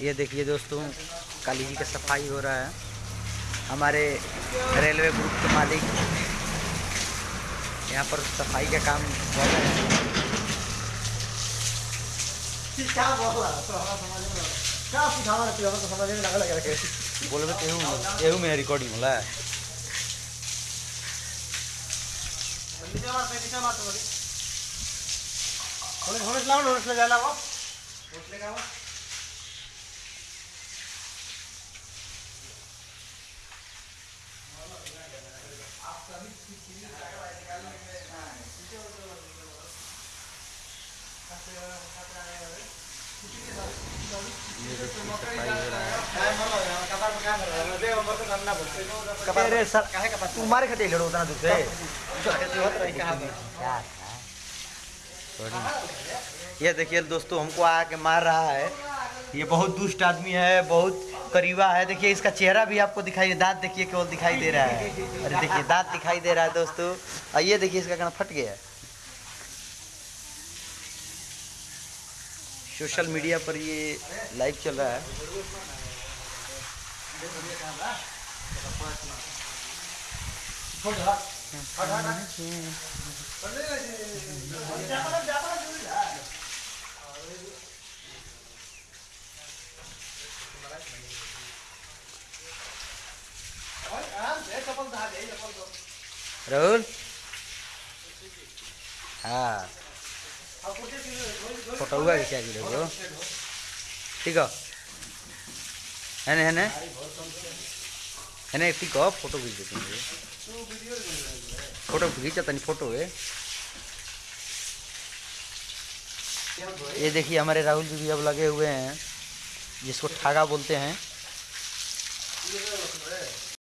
ये देखिए दोस्तों काली जी का सफ़ाई हो रहा है। हमारे रेलवे ग्रुप के मालिक यहाँ पर सफ़ाई का काम कर रहे हैं। बोला है बोलबे एहू एहू में रिकॉर्डिंग होला होने होने लाओ होने ले जाला वो। होने का वो सफ़ाई हो रहा है कपार में क्या कर रहा है दे उम्र तो करना पड़ता है खाते लड़ो ये देखिए दोस्तों, हमको आके मार रहा है। ये बहुत दुष्ट आदमी है, बहुत करीबा है। देखिए, इसका चेहरा भी आपको दिखाई दे दांत देखिए केवल दिखाई दे रहा है। अरे देखिए, दांत दिखाई दे रहा है दोस्तों। ये देखिए, इसका कहना फट गया है। सोशल मीडिया पर ये लाइव चल रहा है। राहुल? हाँ। फ़ोटो हुआ क्या जी देखो ठीक है? है ना, है ठीक है? फ़ोटो खींच देते हैं। फ़ोटो खींचा तनी फ़ोटो है। ये देखिए, हमारे राहुल जी भी अब लगे हुए हैं, जिसको ठागा बोलते हैं।